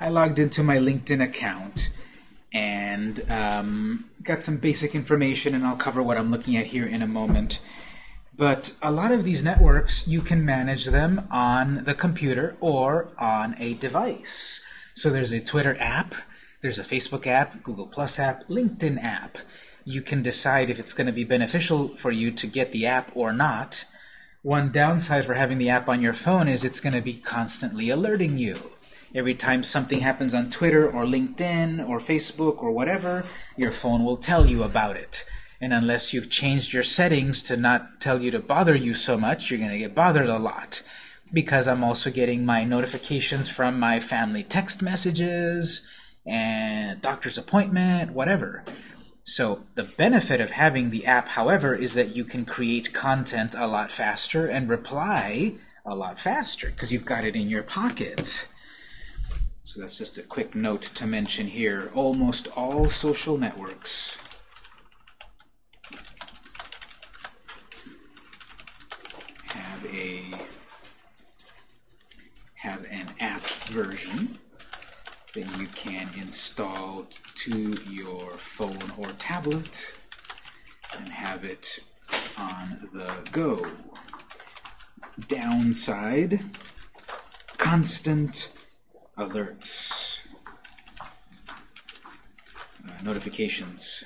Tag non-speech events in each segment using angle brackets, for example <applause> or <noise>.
I logged into my LinkedIn account and um, got some basic information, and I'll cover what I'm looking at here in a moment. But a lot of these networks, you can manage them on the computer or on a device. So there's a Twitter app, there's a Facebook app, Google Plus app, LinkedIn app. You can decide if it's going to be beneficial for you to get the app or not. One downside for having the app on your phone is it's going to be constantly alerting you. Every time something happens on Twitter or LinkedIn or Facebook or whatever, your phone will tell you about it. And unless you've changed your settings to not tell you to bother you so much, you're going to get bothered a lot. Because I'm also getting my notifications from my family text messages and doctor's appointment, whatever. So the benefit of having the app, however, is that you can create content a lot faster and reply a lot faster because you've got it in your pocket. So that's just a quick note to mention here. Almost all social networks have a have an app version that you can install to your phone or tablet and have it on the go. Downside, constant alerts, uh, notifications.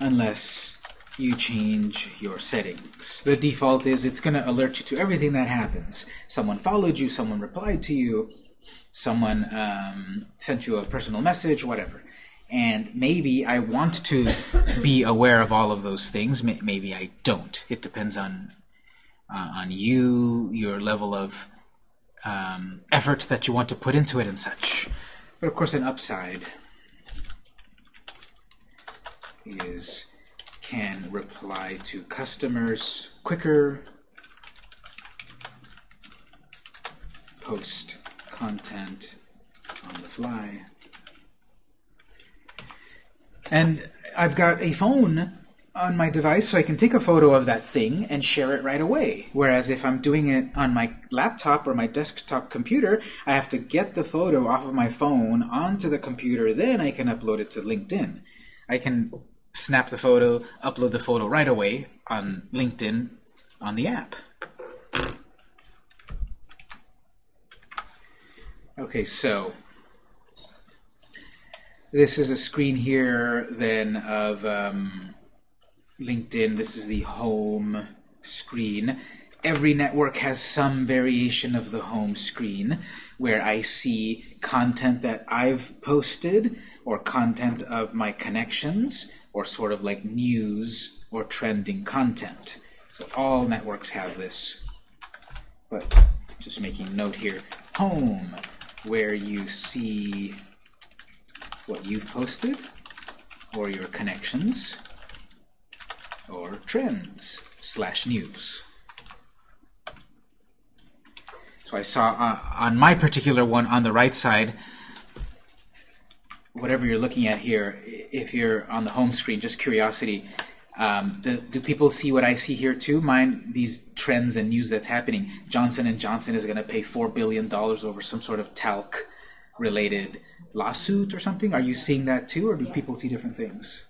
Unless you change your settings. The default is it's going to alert you to everything that happens. Someone followed you, someone replied to you, someone um, sent you a personal message, whatever. And maybe I want to be aware of all of those things. Maybe I don't. It depends on uh, on you, your level of um, effort that you want to put into it and such. But of course, an upside is can reply to customers quicker, post content on the fly. And I've got a phone on my device so I can take a photo of that thing and share it right away. Whereas if I'm doing it on my laptop or my desktop computer, I have to get the photo off of my phone onto the computer, then I can upload it to LinkedIn. I can snap the photo, upload the photo right away on LinkedIn on the app. Okay, so this is a screen here then of um, LinkedIn. This is the home screen. Every network has some variation of the home screen where I see content that I've posted or content of my connections or sort of like news or trending content. So all networks have this. But just making note here, home, where you see what you've posted or your connections or trends slash news. So I saw uh, on my particular one on the right side, whatever you're looking at here, if you're on the home screen, just curiosity, um, do, do, people see what I see here too? Mine, these trends and news that's happening. Johnson and Johnson is going to pay four billion dollars over some sort of talc-related lawsuit or something. Are you seeing that too, or do people see different things?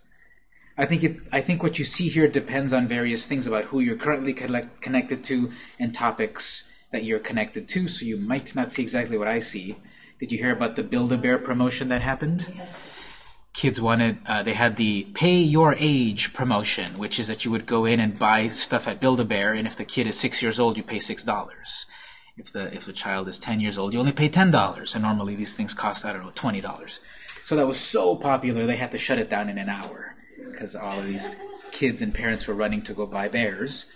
I think it. I think what you see here depends on various things about who you're currently collect, connected to and topics that you're connected to. So you might not see exactly what I see. Did you hear about the Build-A-Bear promotion that happened? Yes. Kids wanted, uh, they had the Pay Your Age promotion, which is that you would go in and buy stuff at Build-A-Bear, and if the kid is six years old, you pay $6. If the, if the child is 10 years old, you only pay $10, and normally these things cost, I don't know, $20. So that was so popular, they had to shut it down in an hour, because all of these kids and parents were running to go buy bears.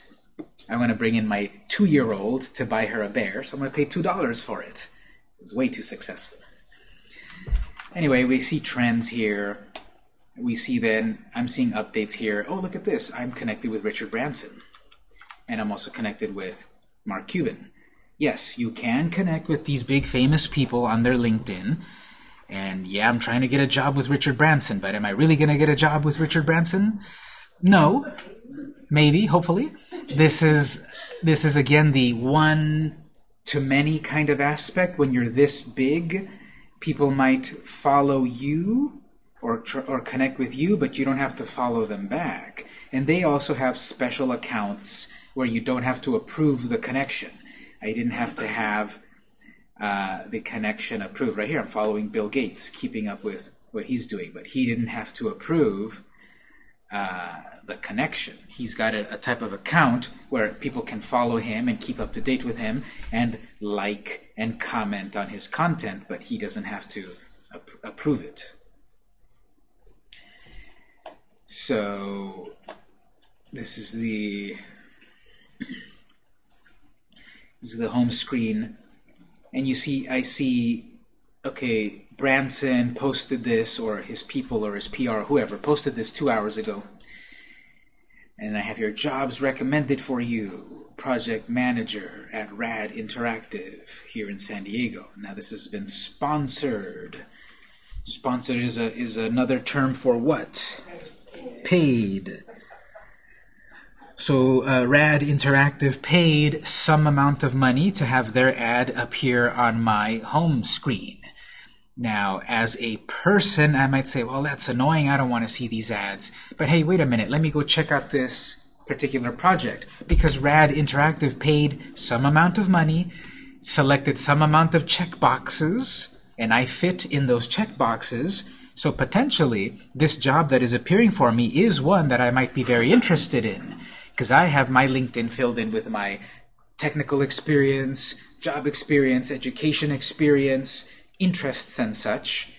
I want to bring in my two-year-old to buy her a bear, so I'm going to pay $2 for it. It was way too successful. Anyway, we see trends here. We see then, I'm seeing updates here. Oh, look at this. I'm connected with Richard Branson. And I'm also connected with Mark Cuban. Yes, you can connect with these big famous people on their LinkedIn. And yeah, I'm trying to get a job with Richard Branson, but am I really going to get a job with Richard Branson? No. Maybe, hopefully. This is this is again the one to many kind of aspect. When you're this big, people might follow you or, or connect with you, but you don't have to follow them back. And they also have special accounts where you don't have to approve the connection. I didn't have to have uh, the connection approved. Right here, I'm following Bill Gates, keeping up with what he's doing, but he didn't have to approve uh, the connection. He's got a, a, type of account where people can follow him and keep up to date with him and like and comment on his content, but he doesn't have to ap approve it. So this is the <clears throat> this is the home screen and you see I see okay Branson posted this or his people or his PR or whoever posted this two hours ago. And I have your jobs recommended for you project manager at RAD Interactive here in San Diego. Now this has been sponsored. Sponsored is a is another term for what? Paid so uh, RAD Interactive paid some amount of money to have their ad appear on my home screen. Now, as a person, I might say, well, that's annoying. I don't want to see these ads. But hey, wait a minute. Let me go check out this particular project. Because RAD Interactive paid some amount of money, selected some amount of checkboxes, and I fit in those checkboxes. So potentially, this job that is appearing for me is one that I might be very interested in because I have my LinkedIn filled in with my technical experience, job experience, education experience, interests and such.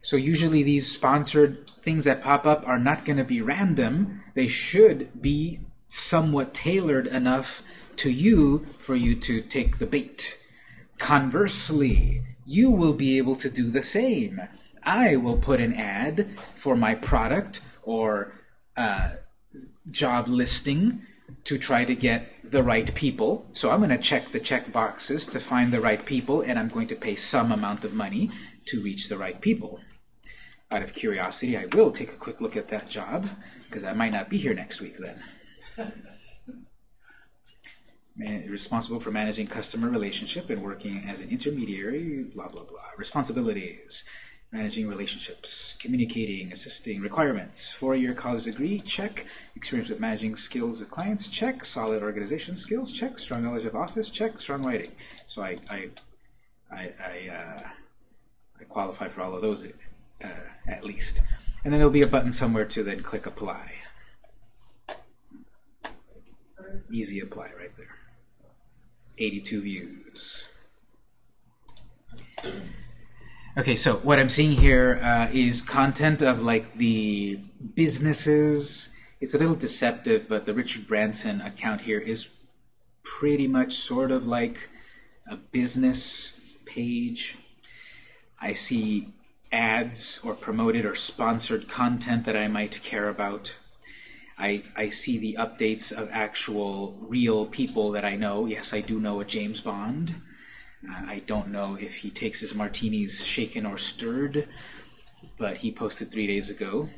So usually these sponsored things that pop up are not going to be random. They should be somewhat tailored enough to you for you to take the bait. Conversely, you will be able to do the same. I will put an ad for my product or uh, job listing to try to get the right people. So I'm going to check the check boxes to find the right people, and I'm going to pay some amount of money to reach the right people. Out of curiosity, I will take a quick look at that job, because I might not be here next week then. <laughs> Man, responsible for managing customer relationship and working as an intermediary, blah, blah, blah. Responsibilities managing relationships, communicating, assisting, requirements, four-year college degree, check, experience with managing skills of clients, check, solid organization skills, check, strong knowledge of office, check, strong writing. So I, I, I, I, uh, I qualify for all of those uh, at least. And then there'll be a button somewhere to then click apply. Easy apply right there. 82 views. Okay, so what I'm seeing here uh, is content of like the businesses. It's a little deceptive, but the Richard Branson account here is pretty much sort of like a business page. I see ads or promoted or sponsored content that I might care about. I, I see the updates of actual real people that I know. Yes, I do know a James Bond. I don't know if he takes his martinis shaken or stirred, but he posted three days ago.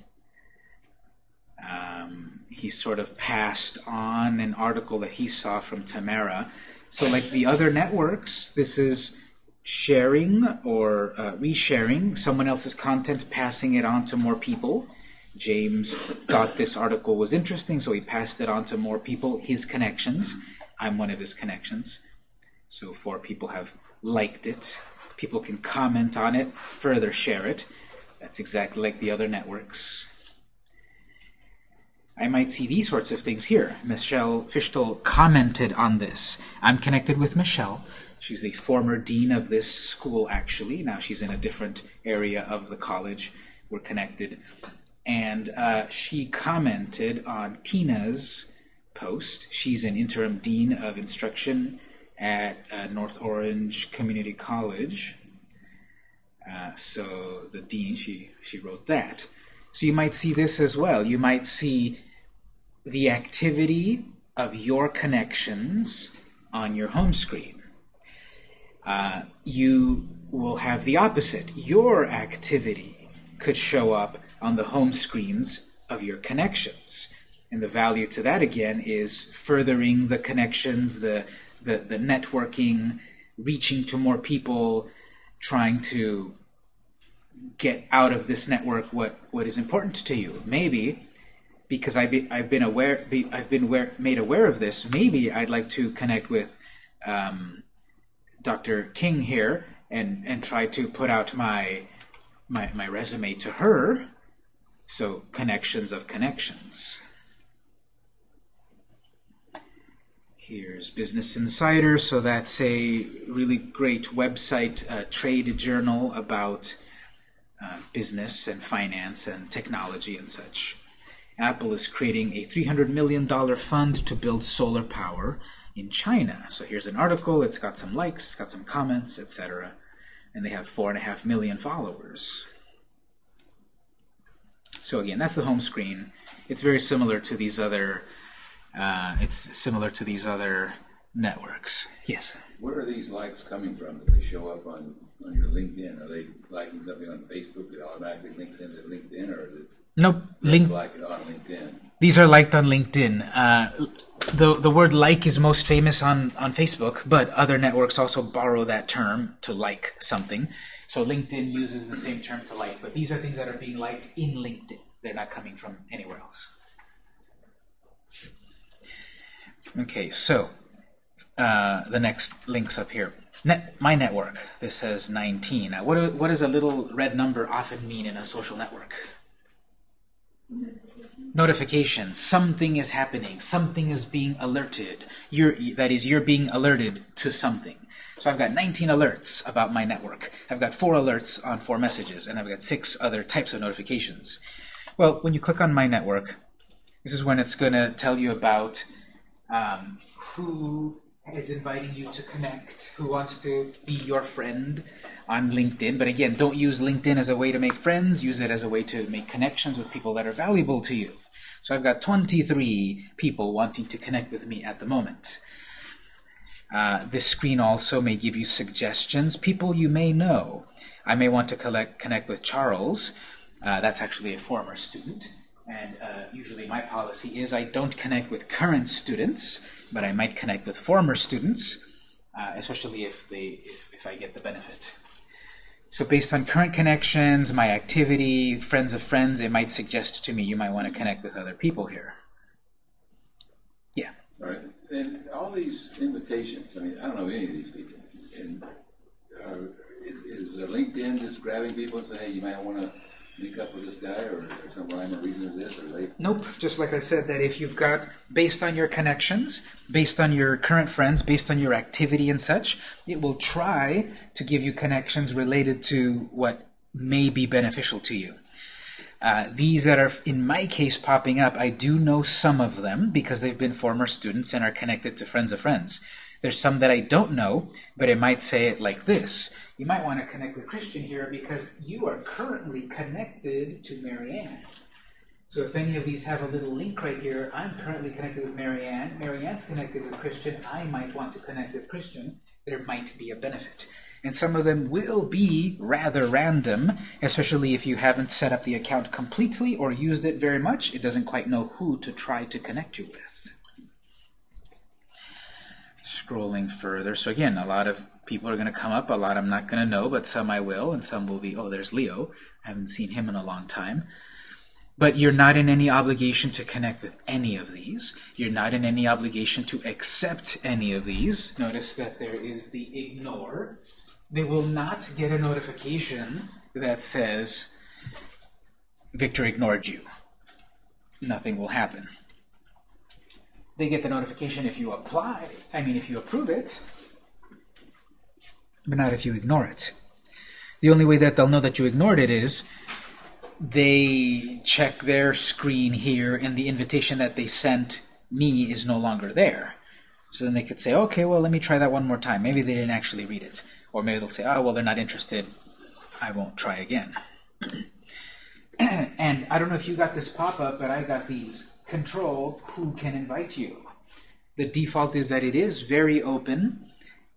Um, he sort of passed on an article that he saw from Tamara. So like the other networks, this is sharing or uh, resharing someone else's content, passing it on to more people. James thought this article was interesting, so he passed it on to more people, his connections. I'm one of his connections. So four people have liked it. People can comment on it, further share it. That's exactly like the other networks. I might see these sorts of things here. Michelle Fischel commented on this. I'm connected with Michelle. She's the former dean of this school, actually. Now she's in a different area of the college. We're connected. And uh, she commented on Tina's post. She's an interim dean of instruction at uh, North Orange Community College. Uh, so the dean, she, she wrote that. So you might see this as well. You might see the activity of your connections on your home screen. Uh, you will have the opposite. Your activity could show up on the home screens of your connections. And the value to that, again, is furthering the connections, the the, the networking, reaching to more people, trying to get out of this network what, what is important to you. Maybe because I've been, I've been aware, be, I've been aware, made aware of this. Maybe I'd like to connect with um, Dr. King here and and try to put out my my my resume to her. So connections of connections. Here's Business Insider. So that's a really great website, a trade journal about uh, business and finance and technology and such. Apple is creating a $300 million fund to build solar power in China. So here's an article. It's got some likes, it's got some comments, etc. And they have four and a half million followers. So again, that's the home screen. It's very similar to these other. Uh, it's similar to these other networks. Yes. Where are these likes coming from that they show up on, on your LinkedIn? Are they liking something on Facebook that automatically links into LinkedIn, or is it Nope. Link. like it on LinkedIn? These are liked on LinkedIn. Uh, the the word like is most famous on on Facebook, but other networks also borrow that term to like something. So LinkedIn uses the same term to like, but these are things that are being liked in LinkedIn. They're not coming from anywhere else. Okay, so uh, the next links up here. Net, my network. This says 19. Now, what, do- what does a little red number often mean in a social network? Notification. Something is happening. Something is being alerted. You're, that is, you're being alerted to something. So I've got 19 alerts about my network. I've got four alerts on four messages, and I've got six other types of notifications. Well, when you click on my network, this is when it's going to tell you about um, who is inviting you to connect, who wants to be your friend on LinkedIn. But again, don't use LinkedIn as a way to make friends. Use it as a way to make connections with people that are valuable to you. So I've got 23 people wanting to connect with me at the moment. Uh, this screen also may give you suggestions, people you may know. I may want to collect, connect with Charles. Uh, that's actually a former student. And uh, usually my policy is I don't connect with current students, but I might connect with former students, uh, especially if, they, if, if I get the benefit. So based on current connections, my activity, friends of friends, it might suggest to me you might want to connect with other people here. Yeah. Sorry. And all these invitations, I mean, I don't know any of these people. And uh, is, is uh, LinkedIn just grabbing people and saying, hey, you might want to link up with this guy, or, or some rhyme or reason this, or Nope. Just like I said, that if you've got, based on your connections, based on your current friends, based on your activity and such, it will try to give you connections related to what may be beneficial to you. Uh, these that are, in my case, popping up, I do know some of them because they've been former students and are connected to friends of friends. There's some that I don't know, but it might say it like this. You might want to connect with Christian here because you are currently connected to Marianne. So if any of these have a little link right here, I'm currently connected with Marianne. Marianne's connected with Christian. I might want to connect with Christian. There might be a benefit. And some of them will be rather random, especially if you haven't set up the account completely or used it very much. It doesn't quite know who to try to connect you with. Scrolling further. So again, a lot of people are going to come up. A lot I'm not going to know, but some I will, and some will be, oh, there's Leo. I haven't seen him in a long time. But you're not in any obligation to connect with any of these. You're not in any obligation to accept any of these. Notice that there is the ignore. They will not get a notification that says, Victor ignored you. Nothing will happen. They get the notification if you apply, I mean if you approve it, but not if you ignore it. The only way that they'll know that you ignored it is they check their screen here and the invitation that they sent me is no longer there. So then they could say, okay, well, let me try that one more time. Maybe they didn't actually read it. Or maybe they'll say, oh, well, they're not interested. I won't try again. <clears throat> and I don't know if you got this pop-up, but I got these. Control who can invite you. The default is that it is very open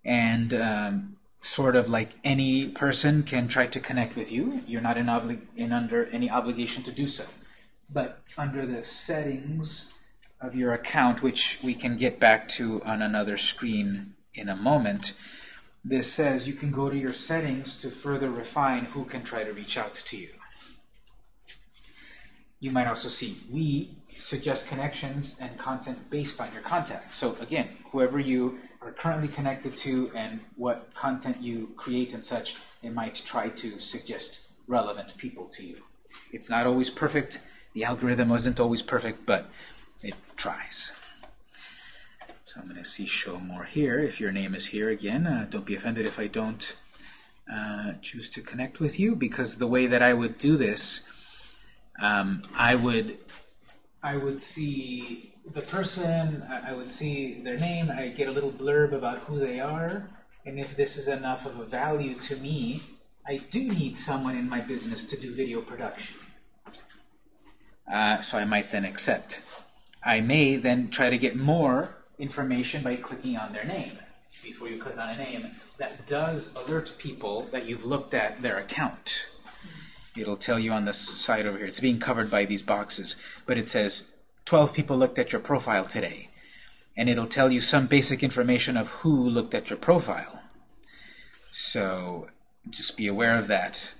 and um, sort of like any person can try to connect with you. You're not in, obli in under any obligation to do so. But under the settings of your account, which we can get back to on another screen in a moment, this says you can go to your settings to further refine who can try to reach out to you. You might also see we suggest connections and content based on your contacts. So again, whoever you are currently connected to and what content you create and such, it might try to suggest relevant people to you. It's not always perfect. The algorithm isn't always perfect, but it tries. So I'm going to see show more here. If your name is here again, uh, don't be offended if I don't uh, choose to connect with you, because the way that I would do this, um, I would I would see the person, I would see their name, I get a little blurb about who they are, and if this is enough of a value to me, I do need someone in my business to do video production. Uh, so I might then accept. I may then try to get more information by clicking on their name. Before you click on a name, that does alert people that you've looked at their account. It'll tell you on the side over here. It's being covered by these boxes. But it says 12 people looked at your profile today. And it'll tell you some basic information of who looked at your profile. So just be aware of that.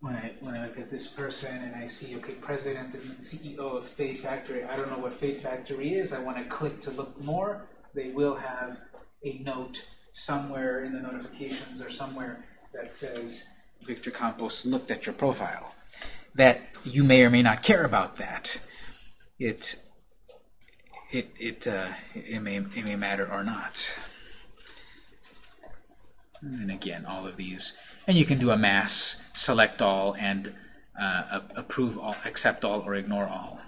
When I, when I look at this person and I see, okay, president and CEO of Fade Factory, I don't know what Fade Factory is. I want to click to look more. They will have a note somewhere in the notifications or somewhere that says Victor Campos looked at your profile. That you may or may not care about that. It it it uh, it may it may matter or not. And again, all of these, and you can do a mass select all and uh, approve all, accept all, or ignore all.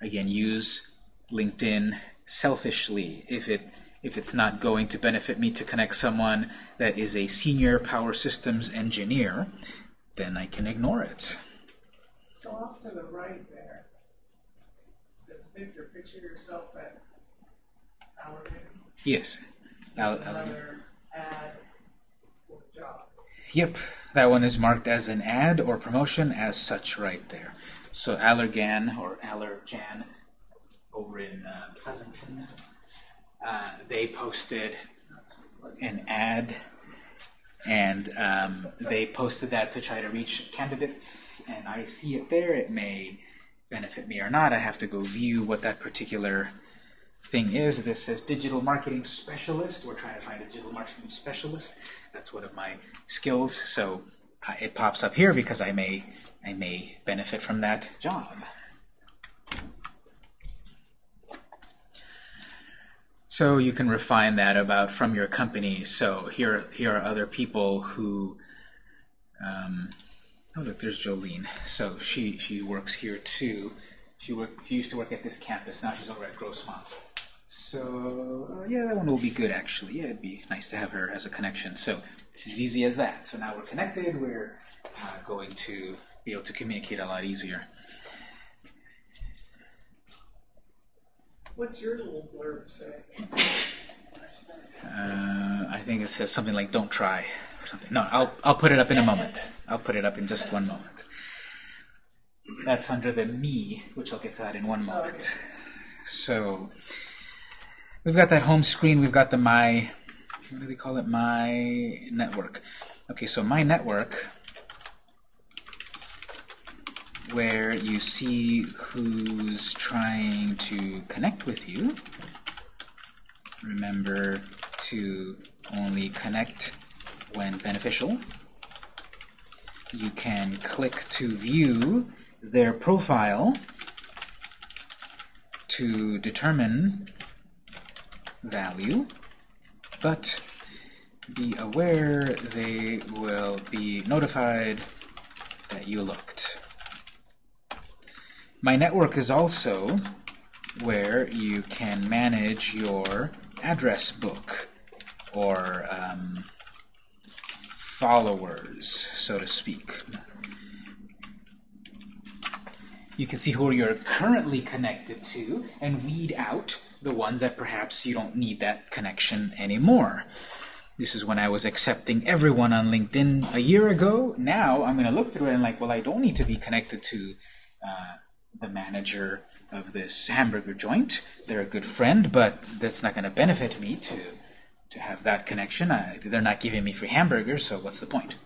Again, use LinkedIn selfishly if it if it's not going to benefit me to connect someone that is a senior power systems engineer, then I can ignore it. So off to the right there, picture yourself at Allergan. Yes. Al another ad for job. Yep, that one is marked as an ad or promotion as such right there. So Allergan or Allergan over in uh, Pleasanton uh, they posted an ad and um, they posted that to try to reach candidates and I see it there it may benefit me or not. I have to go view what that particular thing is. This says digital marketing specialist. We're trying to find a digital marketing specialist. That's one of my skills. So uh, it pops up here because I may I may benefit from that job. So you can refine that about from your company. So here, here are other people who, um, oh look, there's Jolene. So she she works here too. She work, she used to work at this campus. Now she's over at Grossmont. So uh, yeah, that one will be good actually. Yeah, it'd be nice to have her as a connection. So it's as easy as that. So now we're connected. We're uh, going to be able to communicate a lot easier. What's your little blurb say? Uh, I think it says something like "Don't try" or something. No, I'll I'll put it up in a moment. I'll put it up in just one moment. That's under the me, which I'll get to that in one moment. So we've got that home screen. We've got the my what do they call it? My network. Okay, so my network where you see who's trying to connect with you. Remember to only connect when beneficial. You can click to view their profile to determine value, but be aware they will be notified that you looked. My network is also where you can manage your address book or um, followers, so to speak. You can see who you're currently connected to and weed out the ones that perhaps you don't need that connection anymore. This is when I was accepting everyone on LinkedIn a year ago. Now I'm going to look through it and like, well, I don't need to be connected to uh, the manager of this hamburger joint. They're a good friend, but that's not going to benefit me to to have that connection. I, they're not giving me free hamburgers, so what's the point?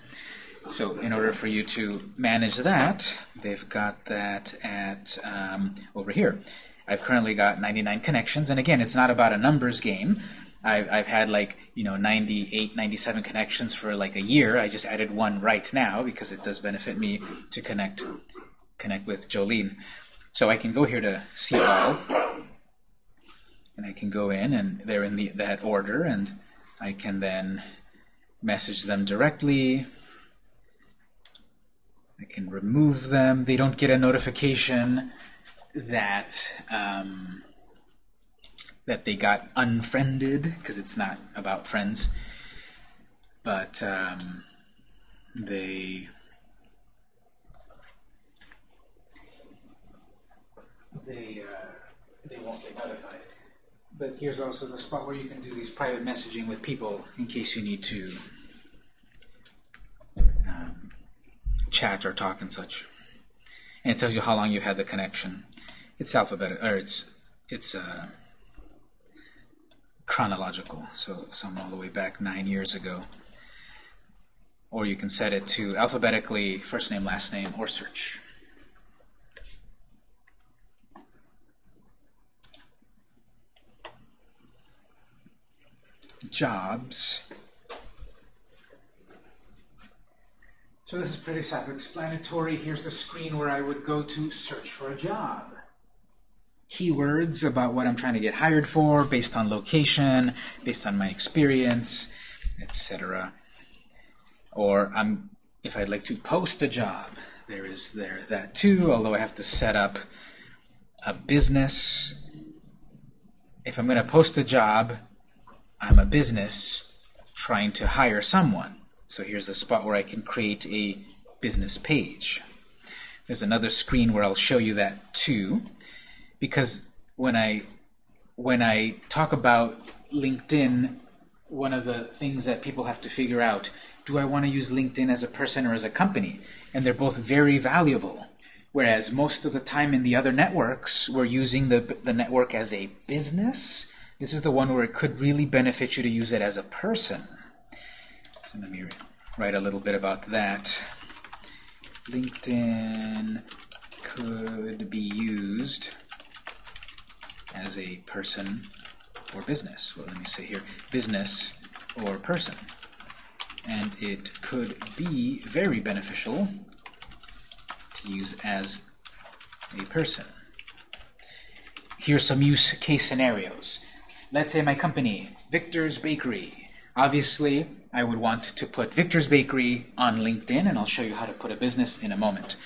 So in order for you to manage that, they've got that at um, over here. I've currently got 99 connections, and again, it's not about a numbers game. I've, I've had like, you know, 98, 97 connections for like a year. I just added one right now because it does benefit me to connect connect with Jolene. So I can go here to see all, and I can go in, and they're in the, that order, and I can then message them directly. I can remove them. They don't get a notification that um, that they got unfriended because it's not about friends. But um, they they uh, they won't get notified. But here's also the spot where you can do these private messaging with people in case you need to um, chat or talk and such. And it tells you how long you've had the connection. It's alphabetical, or it's it's uh, chronological, so some all the way back nine years ago. Or you can set it to alphabetically, first name, last name, or search. Jobs. So this is pretty self-explanatory. Here's the screen where I would go to search for a job. Keywords about what I'm trying to get hired for, based on location, based on my experience, etc. Or I'm, if I'd like to post a job, there is there that too, although I have to set up a business. If I'm going to post a job, I'm a business trying to hire someone. So here's a spot where I can create a business page. There's another screen where I'll show you that too, because when I when I talk about LinkedIn, one of the things that people have to figure out, do I want to use LinkedIn as a person or as a company? And they're both very valuable. Whereas most of the time in the other networks, we're using the, the network as a business. This is the one where it could really benefit you to use it as a person. So let me write a little bit about that. LinkedIn could be used as a person or business. Well, let me say here, business or person. And it could be very beneficial to use as a person. Here's some use case scenarios. Let's say my company, Victor's Bakery. Obviously, I would want to put Victor's Bakery on LinkedIn, and I'll show you how to put a business in a moment.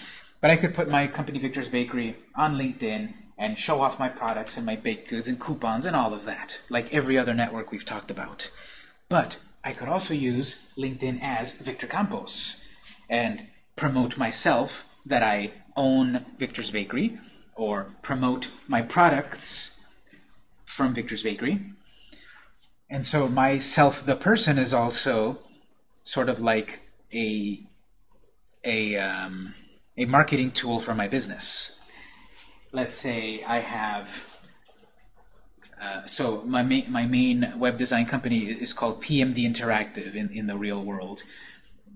But I could put my company, Victor's Bakery, on LinkedIn and show off my products and my baked goods and coupons and all of that, like every other network we've talked about. But I could also use LinkedIn as Victor Campos and promote myself that I own Victor's Bakery or promote my products from Victor's Bakery. And so myself, the person, is also sort of like a a um, a marketing tool for my business. Let's say I have uh, so my main my main web design company is called PMD Interactive in in the real world.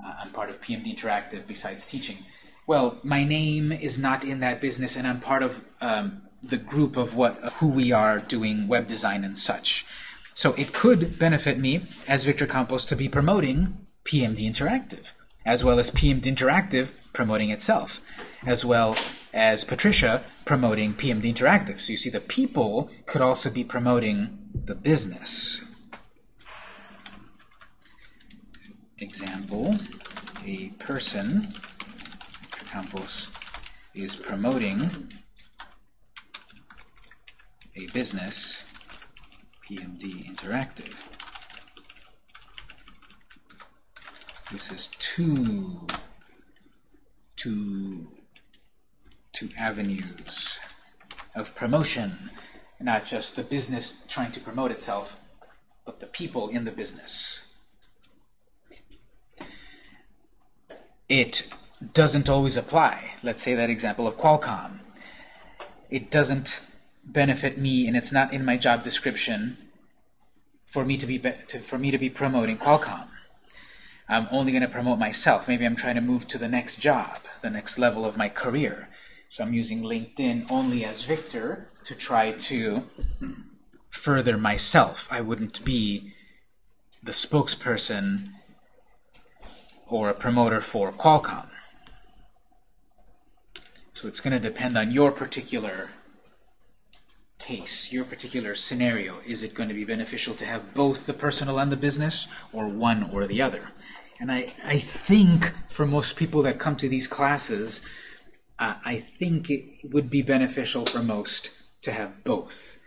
Uh, I'm part of PMD Interactive besides teaching. Well, my name is not in that business, and I'm part of um, the group of what who we are doing web design and such. So it could benefit me as Victor Campos to be promoting PMD Interactive, as well as PMD Interactive promoting itself, as well as Patricia promoting PMD Interactive. So you see the people could also be promoting the business. Example, a person, Campos, is promoting a business, PMD Interactive. This is two, two, two avenues of promotion, not just the business trying to promote itself, but the people in the business. It doesn't always apply. Let's say that example of Qualcomm. It doesn't benefit me and it's not in my job description for me to be, be to, for me to be promoting Qualcomm. I'm only going to promote myself. Maybe I'm trying to move to the next job, the next level of my career. So I'm using LinkedIn only as Victor to try to further myself. I wouldn't be the spokesperson or a promoter for Qualcomm. So it's going to depend on your particular case, your particular scenario. Is it going to be beneficial to have both the personal and the business, or one or the other? And I, I think for most people that come to these classes, uh, I think it would be beneficial for most to have both.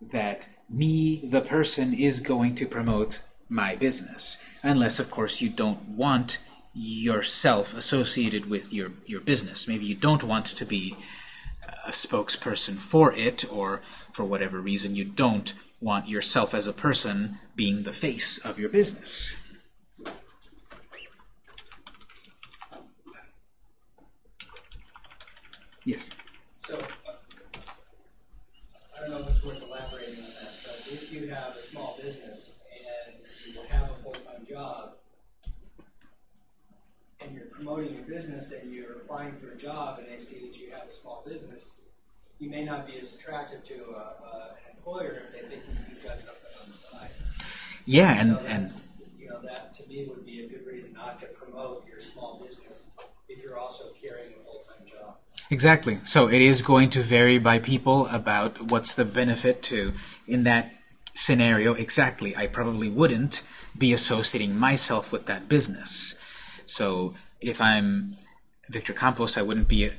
That me, the person, is going to promote my business. Unless, of course, you don't want yourself associated with your, your business. Maybe you don't want to be a spokesperson for it, or for whatever reason you don't want yourself as a person being the face of your business. Yes. So, uh, I don't know if it's worth elaborating on that, but if you have a small business and you have a full-time job, and you're promoting your business and you're applying for a job and they see that you have a small business, you may not be as attractive to a, a, an employer if they think you've got something on the side. Yeah, and, so and you know, that to me would be a good reason not to promote your small business if you're also carrying a full-time job. Exactly. So it is going to vary by people about what's the benefit to, in that scenario, exactly, I probably wouldn't be associating myself with that business. So if I'm Victor Campos, I wouldn't be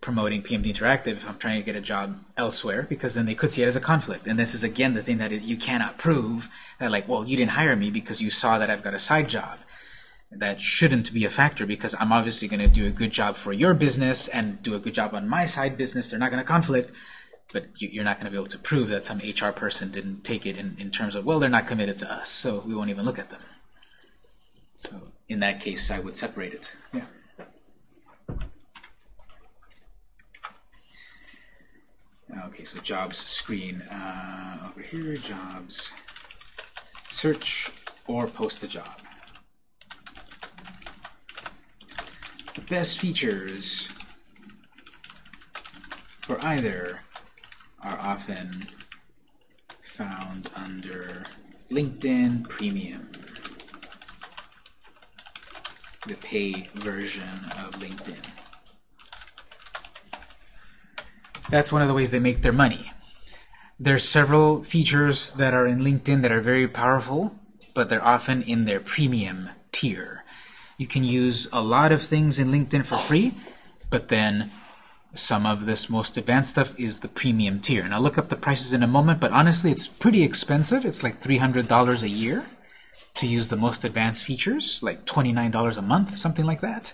promoting PMD Interactive if I'm trying to get a job elsewhere, because then they could see it as a conflict. And this is, again, the thing that you cannot prove, that like, well, you didn't hire me because you saw that I've got a side job that shouldn't be a factor because I'm obviously going to do a good job for your business and do a good job on my side business. They're not going to conflict, but you're not going to be able to prove that some HR person didn't take it in, in terms of, well, they're not committed to us, so we won't even look at them. So in that case, I would separate it. Yeah. Okay, so jobs screen uh, over here, jobs, search or post a job. The best features for either are often found under LinkedIn Premium, the pay version of LinkedIn. That's one of the ways they make their money. There's several features that are in LinkedIn that are very powerful, but they're often in their premium tier. You can use a lot of things in LinkedIn for free, but then some of this most advanced stuff is the premium tier. And I'll look up the prices in a moment, but honestly, it's pretty expensive. It's like $300 a year to use the most advanced features, like $29 a month, something like that.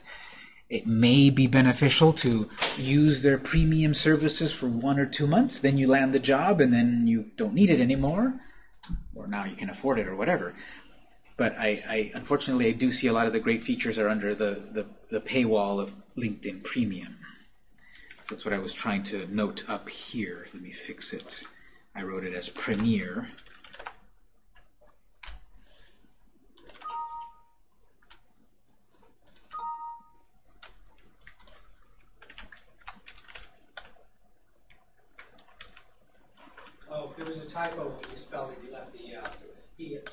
It may be beneficial to use their premium services for one or two months, then you land the job and then you don't need it anymore, or now you can afford it or whatever. But I, I unfortunately, I do see a lot of the great features are under the, the, the paywall of LinkedIn Premium. So that's what I was trying to note up here. Let me fix it. I wrote it as Premier. Oh, there was a typo when you spelled it. You left the uh, it was P it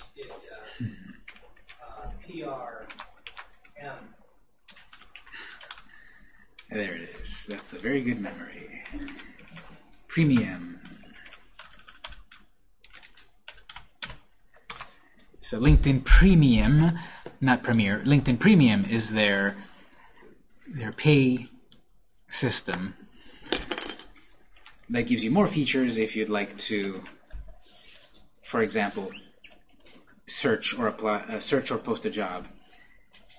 uh, uh, P R M. There it is. That's a very good memory. Premium. So LinkedIn Premium, not Premier, LinkedIn Premium is their their pay system that gives you more features if you'd like to, for example, search or apply, uh, search or post a job.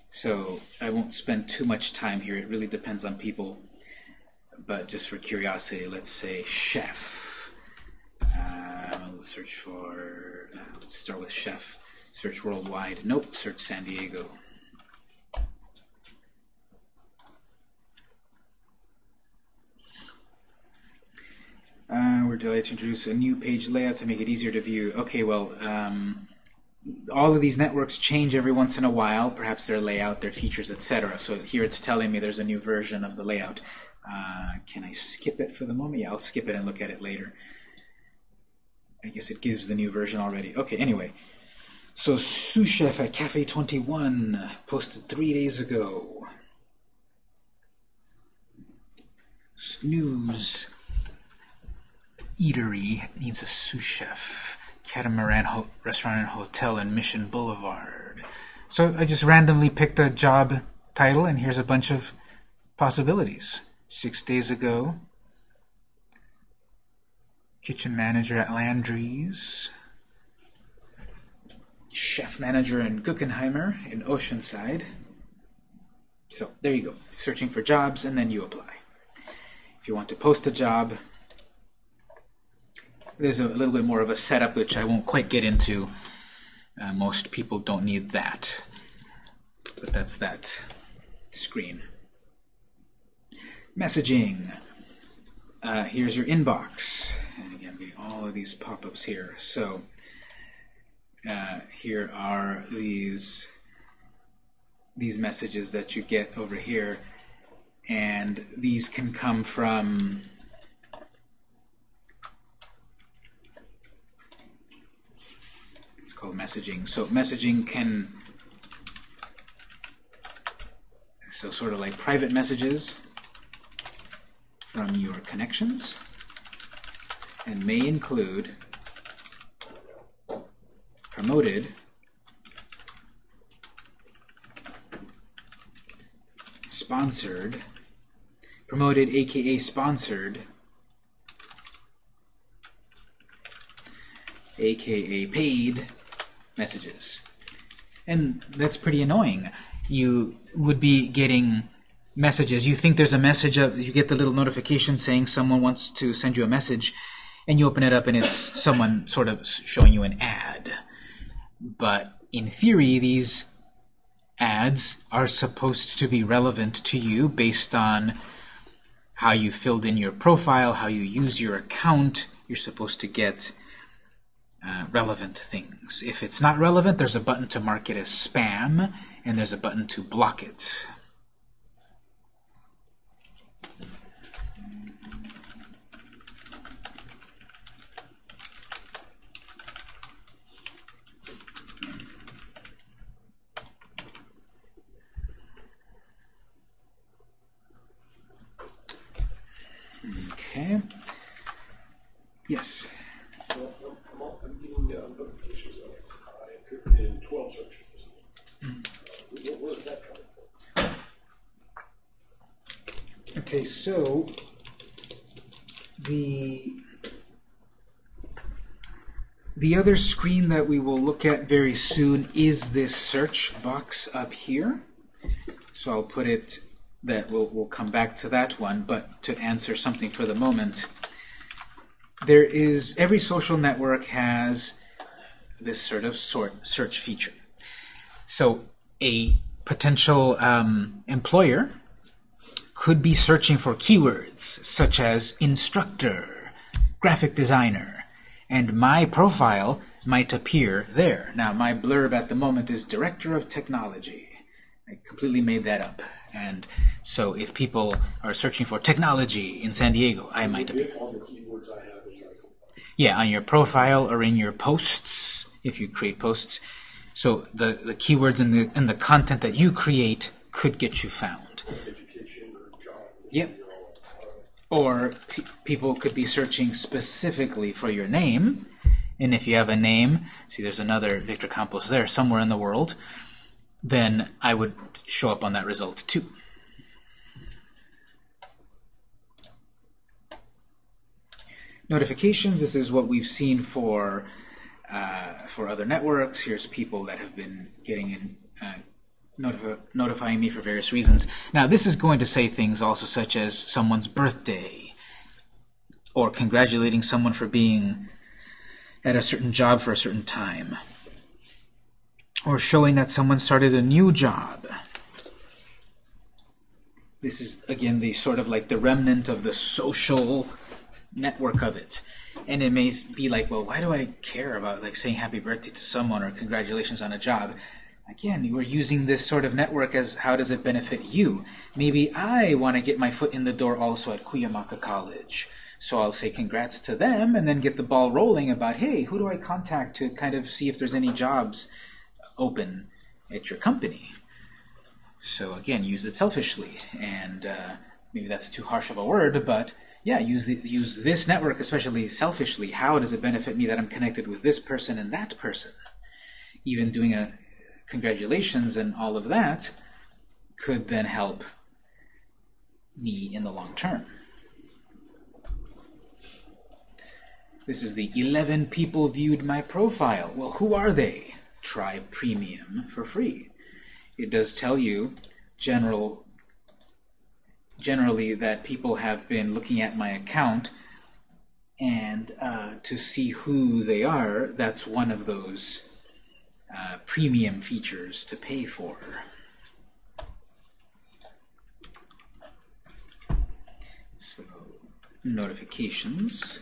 So I won't spend too much time here. It really depends on people. But just for curiosity, let's say chef. Uh, let's search for. Uh, let's start with chef. Search worldwide. Nope. Search San Diego. Uh, we're delighted to introduce a new page layout to make it easier to view. Okay, well, um, all of these networks change every once in a while, perhaps their layout, their features, etc. So here it's telling me there's a new version of the layout. Uh, can I skip it for the moment? Yeah, I'll skip it and look at it later. I guess it gives the new version already. Okay, anyway. So sous chef at Cafe 21 posted three days ago. Snooze Eatery needs a sous chef. Catamaran Ho Restaurant and Hotel in Mission Boulevard. So I just randomly picked a job title, and here's a bunch of possibilities. Six days ago, kitchen manager at Landry's, chef manager in Guggenheimer in Oceanside. So there you go, searching for jobs, and then you apply. If you want to post a job, there's a little bit more of a setup which I won't quite get into. Uh, most people don't need that. But that's that screen. Messaging. Uh, here's your inbox. And again, all of these pop-ups here. So uh, here are these these messages that you get over here. And these can come from it's called messaging. So messaging can so sort of like private messages from your connections and may include promoted sponsored promoted aka sponsored aka paid messages. And that's pretty annoying. You would be getting messages. You think there's a message, of, you get the little notification saying someone wants to send you a message, and you open it up and it's someone sort of showing you an ad. But in theory, these ads are supposed to be relevant to you based on how you filled in your profile, how you use your account. You're supposed to get uh, relevant things. If it's not relevant, there's a button to mark it as spam, and there's a button to block it. Okay. Yes. I'm, getting notifications in 12 searches where, where is that coming from? Okay, so the the other screen that we will look at very soon is this search box up here. So I'll put it that we'll, we'll come back to that one, but to answer something for the moment, there is every social network has this sort of sort search feature. So a potential um, employer could be searching for keywords such as instructor, graphic designer, and my profile might appear there. Now, my blurb at the moment is Director of Technology. I completely made that up. And so if people are searching for technology in San Diego, I might appear. Get all the keywords I have in my Yeah, on your profile or in your posts, if you create posts. So the, the keywords and the, and the content that you create could get you found. or. Yep. Or pe people could be searching specifically for your name. And if you have a name, see there's another Victor Campos there somewhere in the world, then I would show up on that result too. Notifications, this is what we've seen for uh, for other networks. Here's people that have been getting in, uh, notif notifying me for various reasons. Now, this is going to say things also such as someone's birthday, or congratulating someone for being at a certain job for a certain time, or showing that someone started a new job. This is, again, the sort of like the remnant of the social network of it. And it may be like, well, why do I care about like saying happy birthday to someone or congratulations on a job? Again, you are using this sort of network as how does it benefit you? Maybe I want to get my foot in the door also at Cuyamaca College. So I'll say congrats to them and then get the ball rolling about, hey, who do I contact to kind of see if there's any jobs open at your company? So again, use it selfishly, and uh, maybe that's too harsh of a word, but yeah, use the, use this network especially selfishly. How does it benefit me that I'm connected with this person and that person? Even doing a congratulations and all of that could then help me in the long term. This is the 11 people viewed my profile. Well, who are they? Try Premium for free it does tell you general generally that people have been looking at my account and uh, to see who they are that's one of those uh, premium features to pay for. So notifications.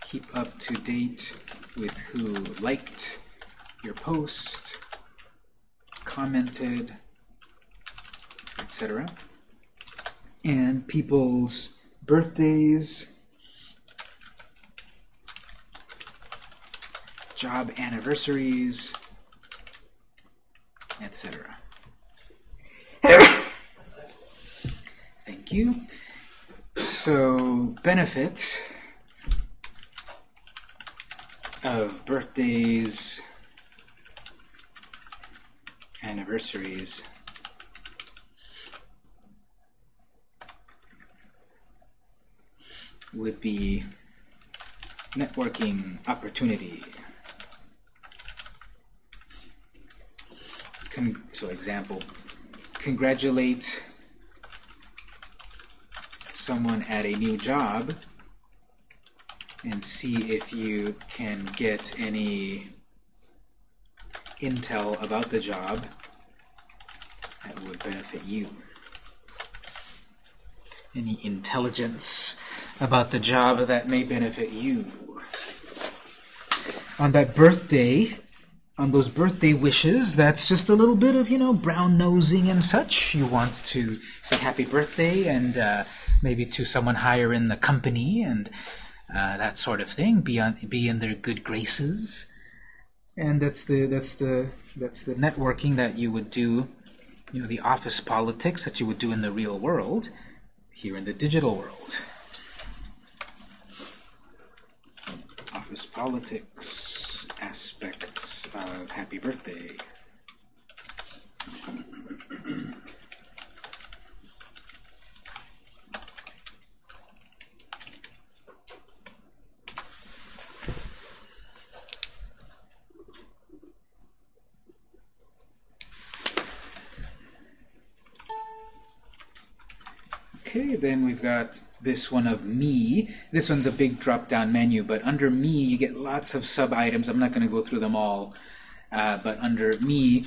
Keep up to date with who liked your post, commented, etc. And people's birthdays, job anniversaries, etc. Thank you. So, benefit of birthdays, anniversaries. Would be networking opportunity. Con so example, congratulate someone at a new job and see if you can get any intel about the job that would benefit you. Any intelligence about the job that may benefit you. On that birthday, on those birthday wishes, that's just a little bit of, you know, brown nosing and such. You want to say happy birthday and uh, maybe to someone higher in the company and uh, that sort of thing. Be on, be in their good graces and that's the that's the that's the networking that you would do you know the office politics that you would do in the real world here in the digital world office politics aspects of happy birthday Then we've got this one of me. This one's a big drop-down menu, but under me you get lots of sub-items. I'm not going to go through them all, uh, but under me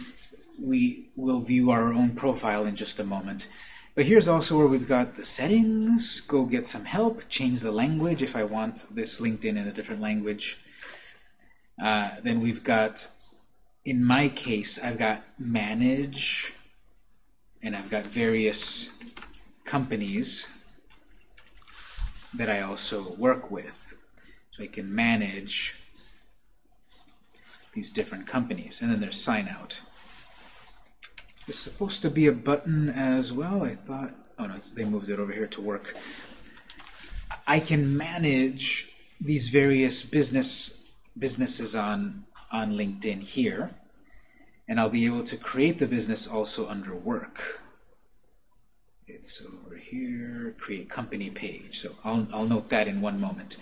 we will view our own profile in just a moment. But here's also where we've got the settings, go get some help, change the language if I want this LinkedIn in a different language. Uh, then we've got, in my case, I've got manage, and I've got various companies that I also work with. So I can manage these different companies. And then there's sign out. There's supposed to be a button as well. I thought, oh no, they moved it over here to work. I can manage these various business businesses on on LinkedIn here, and I'll be able to create the business also under work. It's over here, create company page. So I'll, I'll note that in one moment.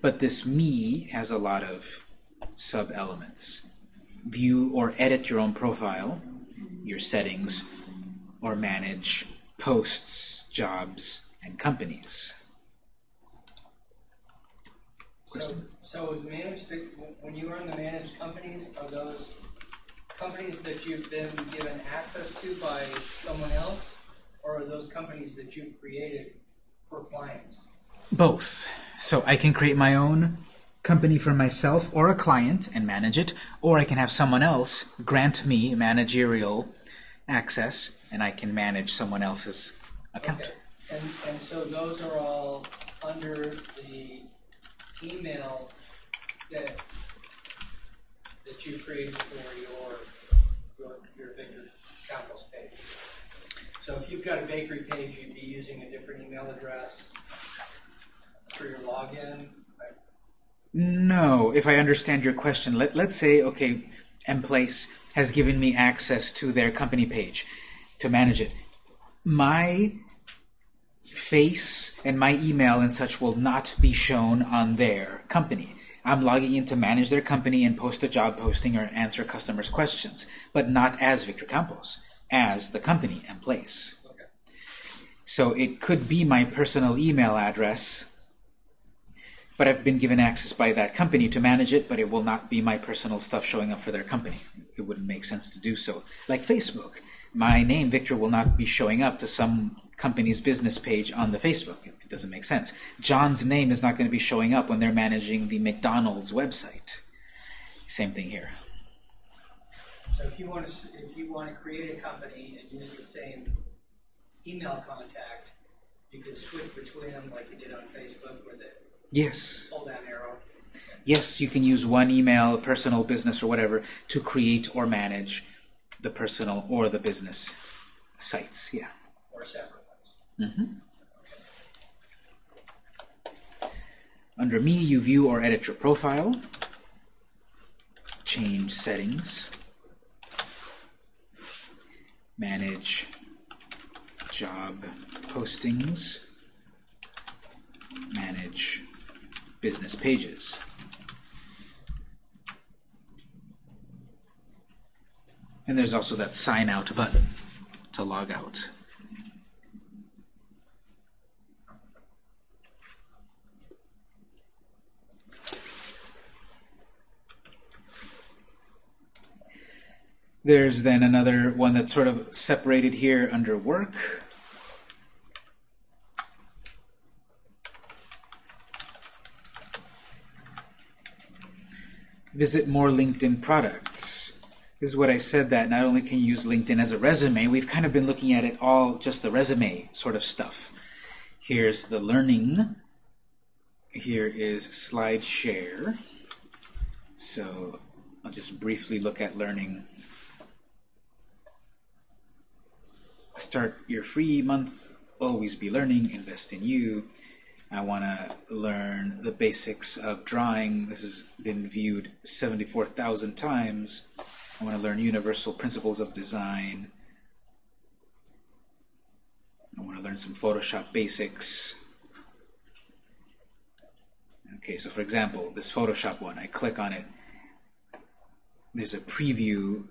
But this me has a lot of sub-elements. View or edit your own profile, your settings, or manage posts, jobs, and companies. So, so the managed, the- when you run the managed companies, are those companies that you've been given access to by someone else? Or are those companies that you've created for clients? Both. So I can create my own company for myself or a client and manage it, or I can have someone else grant me managerial access and I can manage someone else's account. Okay. And, and so those are all under the email that that you created for your your, your Victor Campos. So if you've got a bakery page, you'd be using a different email address for your login. No, if I understand your question, let, let's say, okay, Mplace has given me access to their company page to manage it. My face and my email and such will not be shown on their company. I'm logging in to manage their company and post a job posting or answer customers' questions, but not as Victor Campos, as the company Mplace. Okay. So it could be my personal email address but I've been given access by that company to manage it, but it will not be my personal stuff showing up for their company. It wouldn't make sense to do so. Like Facebook, my name, Victor, will not be showing up to some company's business page on the Facebook. It doesn't make sense. John's name is not going to be showing up when they're managing the McDonald's website. Same thing here. So if you want to if you want to create a company and use the same email contact, you can switch between them like you did on Facebook with it Yes. pull down arrow. Yes, you can use one email, personal, business, or whatever, to create or manage the personal or the business sites. Yeah. or separate ones. Mm-hmm. Under Me, you view or edit your profile. Change settings. Manage job postings. Manage business pages. And there's also that sign out button to log out. There's then another one that's sort of separated here under work. Visit more LinkedIn products. This is what I said that not only can you use LinkedIn as a resume, we've kind of been looking at it all just the resume sort of stuff. Here's the learning. Here is SlideShare. So I'll just briefly look at learning. Start your free month, always be learning, invest in you. I want to learn the basics of drawing. This has been viewed 74,000 times. I want to learn universal principles of design. I want to learn some Photoshop basics. Okay, so for example, this Photoshop one, I click on it. There's a preview.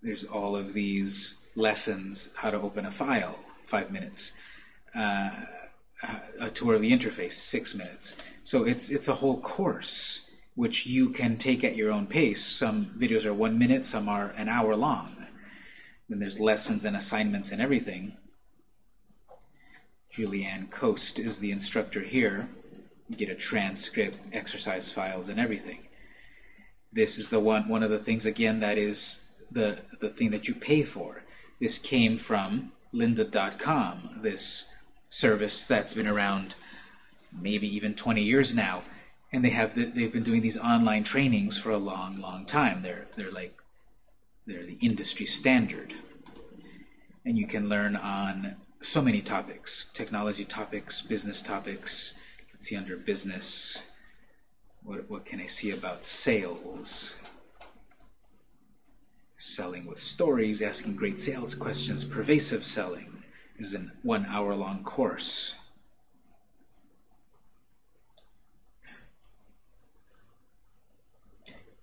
There's all of these lessons, how to open a file, five minutes. Uh, a tour of the interface, six minutes. So it's it's a whole course which you can take at your own pace. Some videos are one minute, some are an hour long. Then there's lessons and assignments and everything. Julieanne Kost is the instructor here. You get a transcript, exercise files, and everything. This is the one one of the things again that is the the thing that you pay for. This came from lynda.com. This service that's been around maybe even 20 years now, and they have the, they've been doing these online trainings for a long, long time. They're they're like they're the industry standard, and you can learn on so many topics: technology topics, business topics. Let's see under business. What what can I see about sales? Selling with stories, asking great sales questions, pervasive selling is a one hour long course.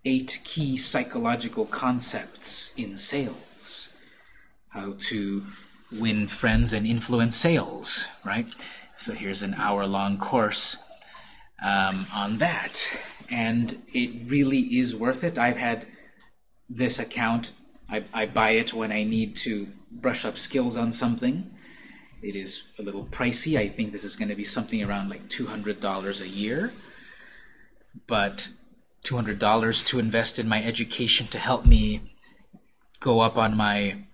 Eight key psychological concepts in sales. How to win friends and influence sales, right? So here's an hour long course um, on that. And it really is worth it. I've had this account, I, I buy it when I need to brush up skills on something It is a little pricey. I think this is going to be something around like $200 a year. But $200 to invest in my education to help me go up on my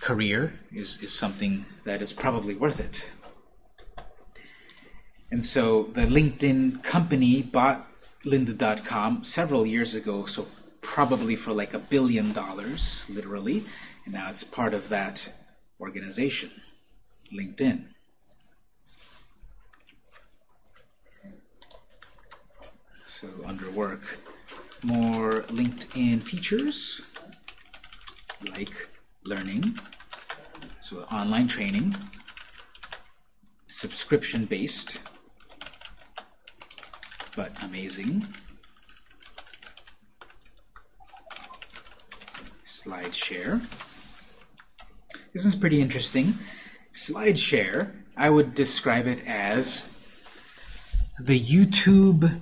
career is, is something that is probably worth it. And so the LinkedIn company bought lynda.com several years ago, so probably for like a billion dollars, literally, and now it's part of that organization, LinkedIn. So under work, more LinkedIn features like learning, so online training, subscription-based, but amazing. SlideShare. This one's pretty interesting. SlideShare, I would describe it as the YouTube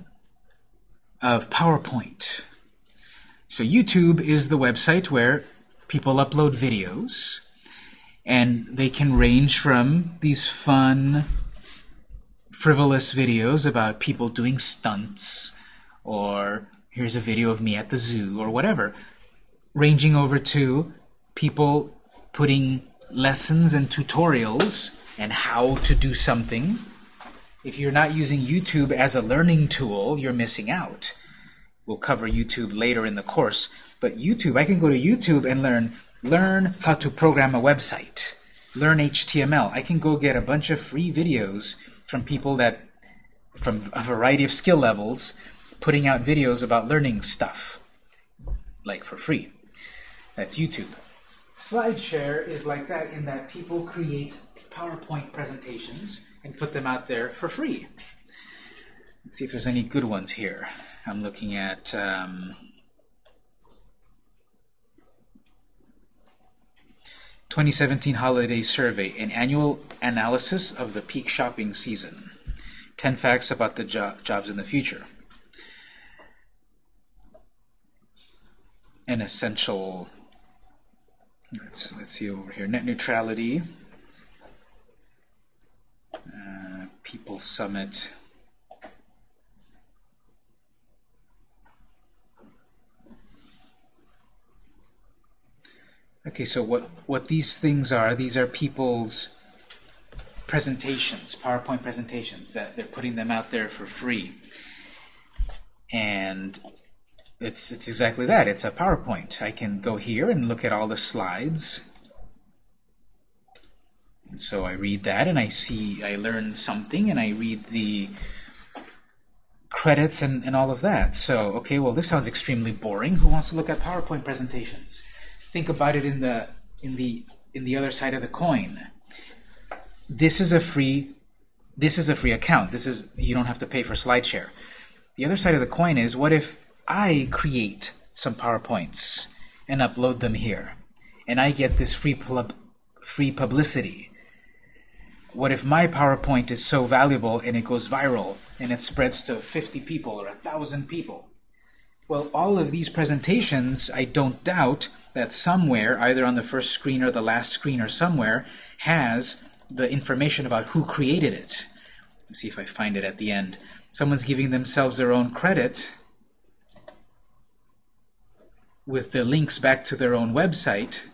of PowerPoint. So YouTube is the website where people upload videos, and they can range from these fun, frivolous videos about people doing stunts, or here's a video of me at the zoo, or whatever, ranging over to people putting lessons and tutorials and how to do something. If you're not using YouTube as a learning tool, you're missing out. We'll cover YouTube later in the course. But YouTube, I can go to YouTube and learn learn how to program a website, learn HTML. I can go get a bunch of free videos from people that, from a variety of skill levels, putting out videos about learning stuff, like for free. That's YouTube. SlideShare is like that in that people create PowerPoint presentations and put them out there for free. Let's see if there's any good ones here. I'm looking at um, 2017 Holiday Survey, an annual analysis of the peak shopping season. 10 facts about the jo jobs in the future. An essential, let's, let's see over here, net neutrality, uh, People Summit, Okay, so what, what these things are, these are people's presentations, PowerPoint presentations, that they're putting them out there for free. And it's, it's exactly that. It's a PowerPoint. I can go here and look at all the slides. And so I read that and I see, I learn something and I read the credits and, and all of that. So, okay, well this sounds extremely boring. Who wants to look at PowerPoint presentations? think about it in the in the in the other side of the coin. This is a free this is a free account. This is you don't have to pay for SlideShare. The other side of the coin is what if I create some PowerPoints and upload them here and I get this free pub free publicity. What if my PowerPoint is so valuable and it goes viral and it spreads to 50 people or a thousand people? Well, all of these presentations, I don't doubt, that somewhere, either on the first screen or the last screen or somewhere, has the information about who created it. Let's see if I find it at the end. Someone's giving themselves their own credit with the links back to their own website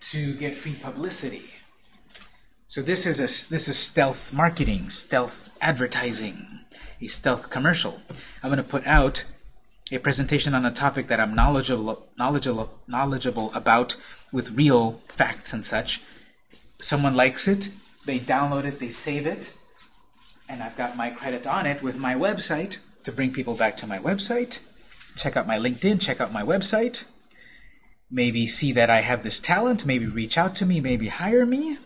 to get free publicity. So this is a this is stealth marketing, stealth advertising, a stealth commercial. I'm going to put out a presentation on a topic that I'm knowledgeable, knowledgeable, knowledgeable about with real facts and such. Someone likes it, they download it, they save it, and I've got my credit on it with my website to bring people back to my website. Check out my LinkedIn, check out my website. Maybe see that I have this talent, maybe reach out to me, maybe hire me.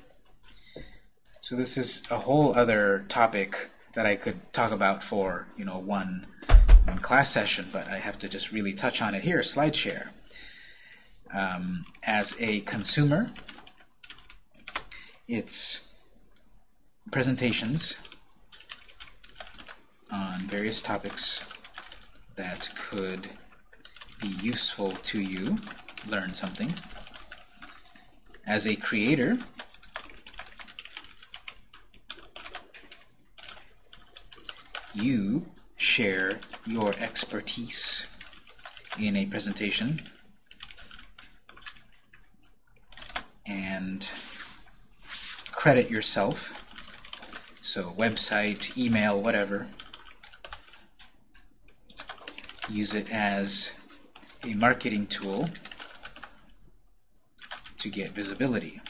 So this is a whole other topic that I could talk about for, you know, one in class session, but I have to just really touch on it here, SlideShare. Um, as a consumer, it's presentations on various topics that could be useful to you, learn something. as a creator, you share your expertise in a presentation and credit yourself. So website, email, whatever. Use it as a marketing tool to get visibility.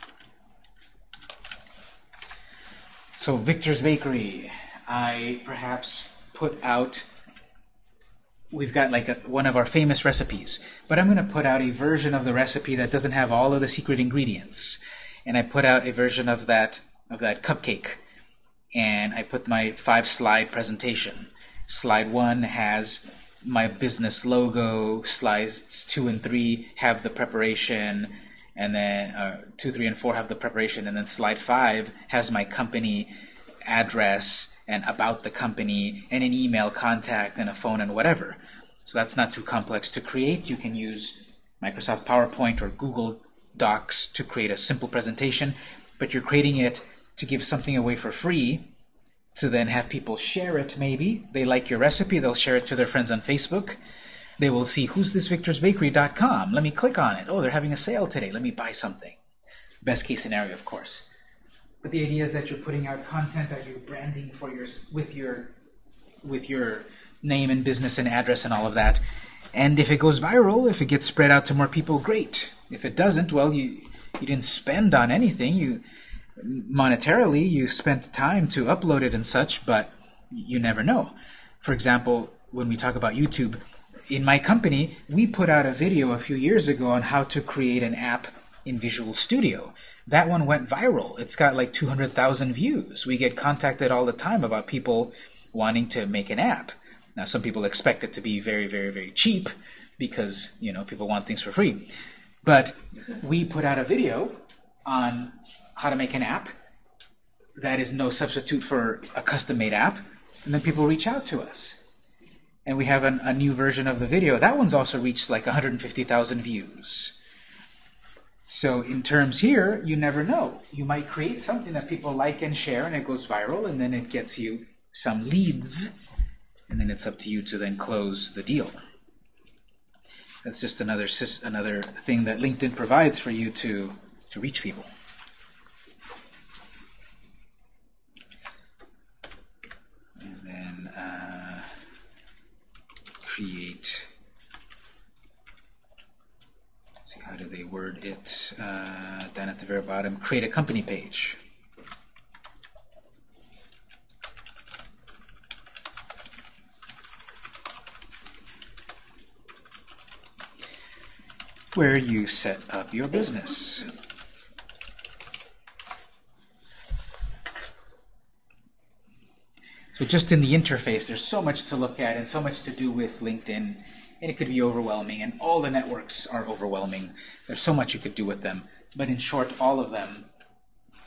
So Victor's Bakery, I perhaps put out, we've got like a, one of our famous recipes, but I'm going to put out a version of the recipe that doesn't have all of the secret ingredients. And I put out a version of that, of that cupcake. And I put my five slide presentation. Slide one has my business logo, slides two and three have the preparation, and then uh, two, three, and four have the preparation, and then slide five has my company address and about the company and an email contact and a phone and whatever. So that's not too complex to create. You can use Microsoft PowerPoint or Google Docs to create a simple presentation, but you're creating it to give something away for free to then have people share it maybe. They like your recipe, they'll share it to their friends on Facebook. They will see who's this victorsbakery.com. Let me click on it. Oh, they're having a sale today. Let me buy something. Best case scenario, of course. But the idea is that you're putting out content that you're branding for your with your with your name and business and address and all of that. And if it goes viral, if it gets spread out to more people, great. If it doesn't, well, you you didn't spend on anything. You monetarily, you spent time to upload it and such, but you never know. For example, when we talk about YouTube, in my company, we put out a video a few years ago on how to create an app in Visual Studio. That one went viral. It's got like 200,000 views. We get contacted all the time about people wanting to make an app. Now, some people expect it to be very, very, very cheap because, you know, people want things for free. But we put out a video on how to make an app that is no substitute for a custom-made app, and then people reach out to us. And we have an, a new version of the video. That one's also reached like 150,000 views. So in terms here, you never know. You might create something that people like and share, and it goes viral, and then it gets you some leads, and then it's up to you to then close the deal. That's just another another thing that LinkedIn provides for you to, to reach people. And then uh, create. See how do they word it? Uh, down at the very bottom create a company page. Where you set up your business. So just in the interface, there's so much to look at and so much to do with LinkedIn, and it could be overwhelming, and all the networks are overwhelming. There's so much you could do with them. But in short, all of them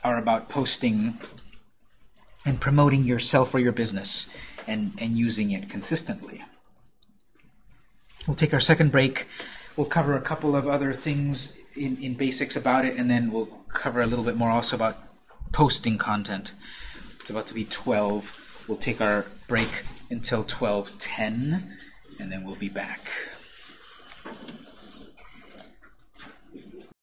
are about posting and promoting yourself or your business and, and using it consistently. We'll take our second break. We'll cover a couple of other things in, in basics about it, and then we'll cover a little bit more also about posting content. It's about to be 12. We'll take our break until 12.10, and then we'll be back.